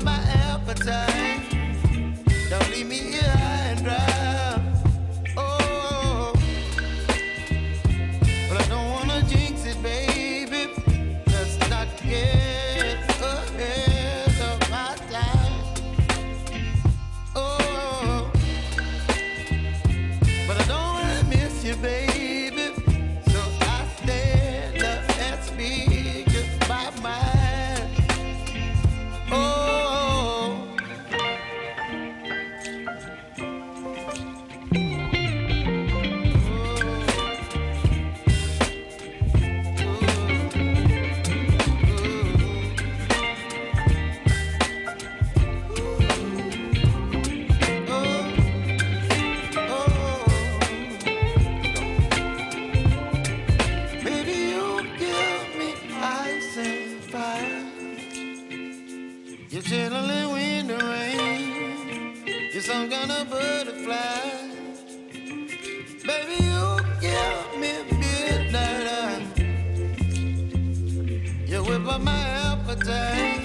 my appetite. Don't leave me You're some kind of butterfly. Baby, you give me midnight. You whip up my appetite.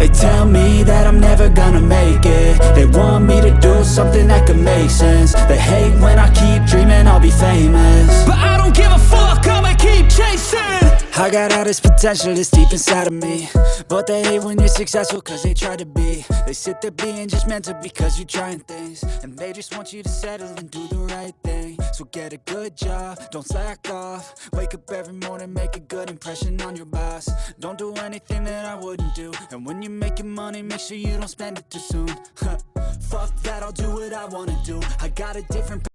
They tell me that I'm never gonna make it. They want me to do something that could make sense. They hate when I keep dreaming I'll be famous. But I don't give a fuck, I'ma keep chasing I got all this potential that's deep inside of me. But they hate when you're successful cause they try to be. They sit there being just mental because you're trying things. And they just want you to settle and do the right thing. So get a good job, don't slack off. Wake up every morning, make a good impression on your boss. Don't do anything that I wouldn't do. And when you're making money, make sure you don't spend it too soon. Fuck that, I'll do what I wanna do. I got a different